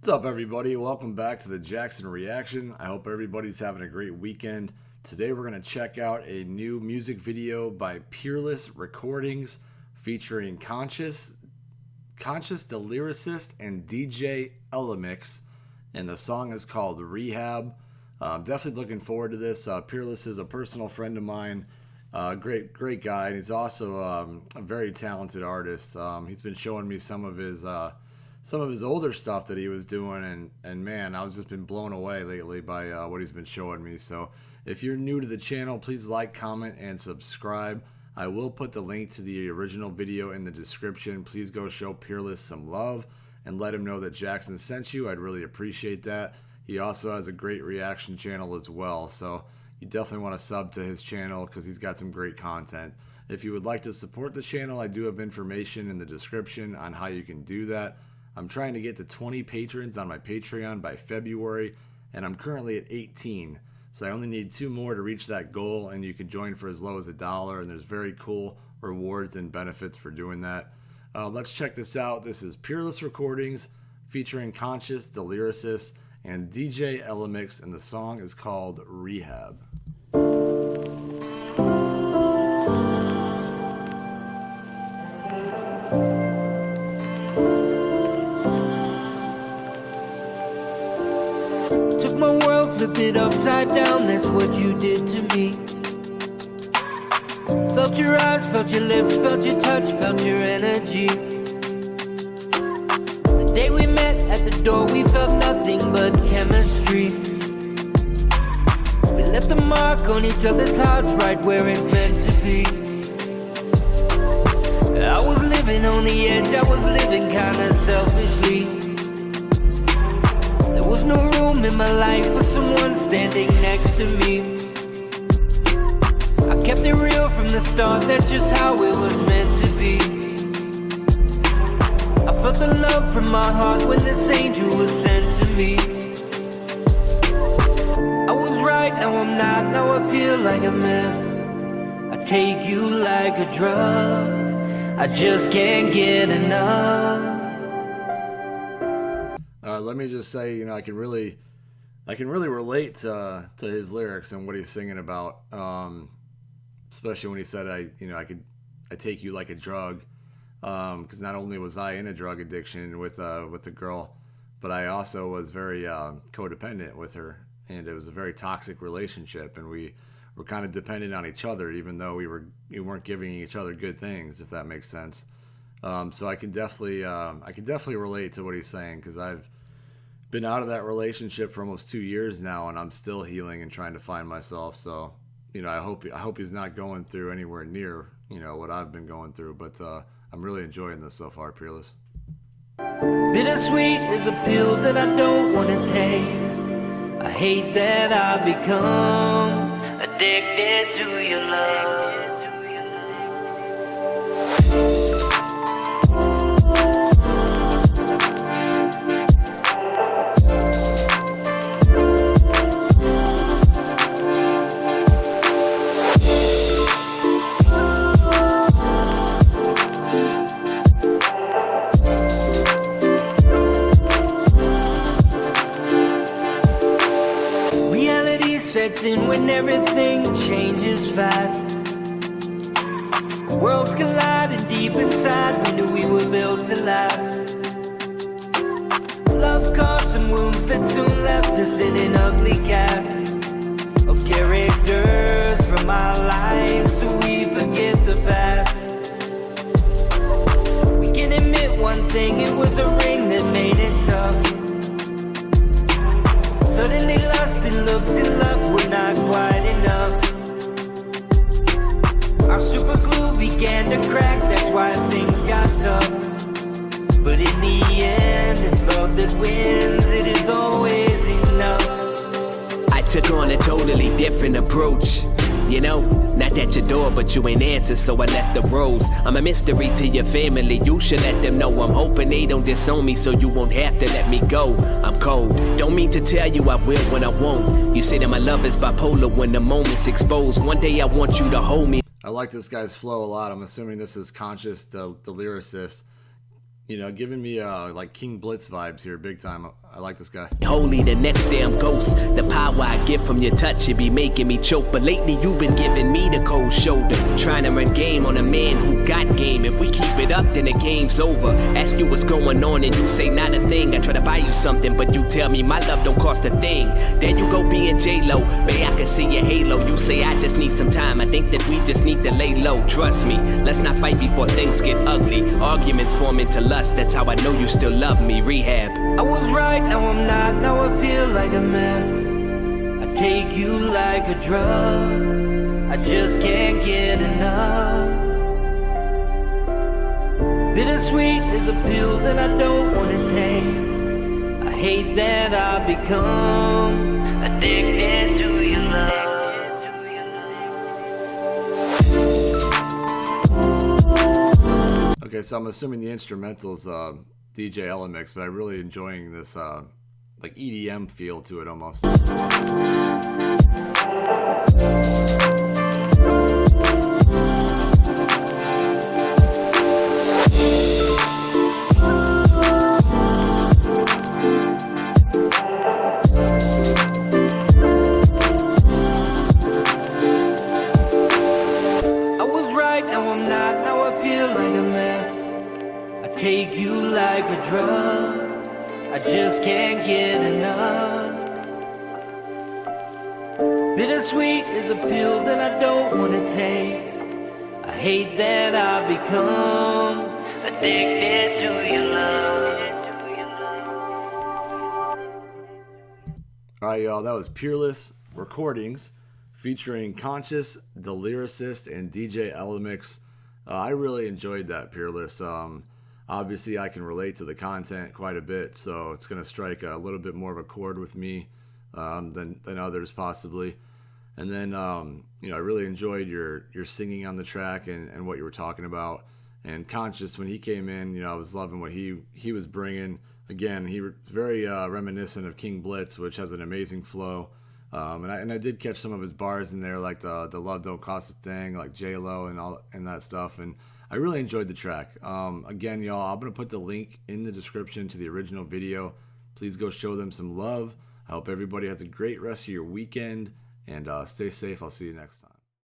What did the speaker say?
What's up, everybody? Welcome back to the Jackson Reaction. I hope everybody's having a great weekend. Today, we're going to check out a new music video by Peerless Recordings featuring Conscious, Conscious the Lyricist, and DJ Elemix. And the song is called Rehab. Uh, I'm definitely looking forward to this. Uh, Peerless is a personal friend of mine. Uh, great, great guy, and he's also um, a very talented artist. Um, he's been showing me some of his uh, some of his older stuff that he was doing, and and man, I've just been blown away lately by uh, what he's been showing me. So if you're new to the channel, please like, comment, and subscribe. I will put the link to the original video in the description. Please go show Peerless some love and let him know that Jackson sent you. I'd really appreciate that. He also has a great reaction channel as well, so you definitely want to sub to his channel because he's got some great content. If you would like to support the channel, I do have information in the description on how you can do that. I'm trying to get to 20 patrons on my Patreon by February, and I'm currently at 18. So I only need two more to reach that goal, and you can join for as low as a dollar, and there's very cool rewards and benefits for doing that. Uh, let's check this out. This is Peerless Recordings featuring Conscious, lyricist, and DJ Elemix, and the song is called Rehab. Took my world, flipped it upside down, that's what you did to me. Felt your eyes, felt your lips, felt your touch, felt your energy. The day we met at the door, we felt nothing but chemistry. We left a mark on each other's hearts, right where it's meant to be. I was living on the edge, I was living kinda selfishly in my life for someone standing next to me. I kept it real from the start, that's just how it was meant to be. I felt the love from my heart when this angel was sent to me. I was right, now I'm not, now I feel like a mess. I take you like a drug I just can't get enough. Uh, let me just say, you know, I can really, I can really relate to, to his lyrics and what he's singing about. Um, especially when he said, "I, you know, I could, I take you like a drug," because um, not only was I in a drug addiction with uh, with the girl, but I also was very uh, codependent with her, and it was a very toxic relationship, and we were kind of dependent on each other, even though we were we weren't giving each other good things, if that makes sense. Um, so I can definitely, um, I can definitely relate to what he's saying because I've been out of that relationship for almost two years now, and I'm still healing and trying to find myself. So, you know, I hope I hope he's not going through anywhere near you know what I've been going through. But uh, I'm really enjoying this so far, Peerless. Bittersweet is a pill that I don't want to taste. I hate that I become addicted to your love. In when everything changes fast. Worlds collide and deep inside we knew we were built to last. Love caused some wounds that soon left us in an ugly cast. Of characters from our lives so we forget the past. We can admit one thing, it was a ring that made it tough. Suddenly lost in looks and began to crack, that's why things got tough But in the end, it's love that wins, it is always enough I took on a totally different approach you know, not at your door, but you ain't answer, so I left the rose. I'm a mystery to your family, you should let them know. I'm hoping they don't disown me, so you won't have to let me go. I'm cold, don't mean to tell you I will when I won't. You say that my love is bipolar when the moment's exposed. One day I want you to hold me. I like this guy's flow a lot. I'm assuming this is conscious, the, the lyricist. You know, giving me uh, like King Blitz vibes here, big time. I like this guy. Holy, the next damn ghost. The power I get from your touch, it be making me choke. But lately you've been giving me the cold shoulder. Trying to run game on a man who got game. If we keep it up, then the game's over. Ask you what's going on, and you say not a thing. I try to buy you something, but you tell me my love don't cost a thing. Then you go being J-Lo. Babe, I can see your halo. You say I just need some time. I think that we just need to lay low. Trust me, let's not fight before things get ugly. Arguments form into lust. That's how I know you still love me. Rehab. I was right, now I'm not, now I feel like a mess. I take you like a drug, I just can't get enough. Bittersweet is a pill that I don't wanna taste. I hate that I become addicted to your love. Okay, so I'm assuming the instrumental's uh, DJ Elemix, but I'm really enjoying this uh, like EDM feel to it almost. I was right, now I'm not, now I feel like a mess. Take you like a drug, I just can't get enough. Bittersweet is a pill that I don't wanna taste. I hate that I become addicted to your love. All right, y'all, that was Peerless Recordings featuring Conscious, The Lyricist, and DJ Elemix. Uh, I really enjoyed that Peerless. Um, obviously, I can relate to the content quite a bit, so it's going to strike a little bit more of a chord with me um, than, than others, possibly. And then, um, you know, I really enjoyed your your singing on the track and, and what you were talking about. And Conscious, when he came in, you know, I was loving what he he was bringing. Again, he was very uh, reminiscent of King Blitz, which has an amazing flow. Um, and I and I did catch some of his bars in there, like the the love don't cost a thing, like J Lo and all and that stuff. And I really enjoyed the track. Um, again, y'all, I'm gonna put the link in the description to the original video. Please go show them some love. I hope everybody has a great rest of your weekend and uh, stay safe. I'll see you next time.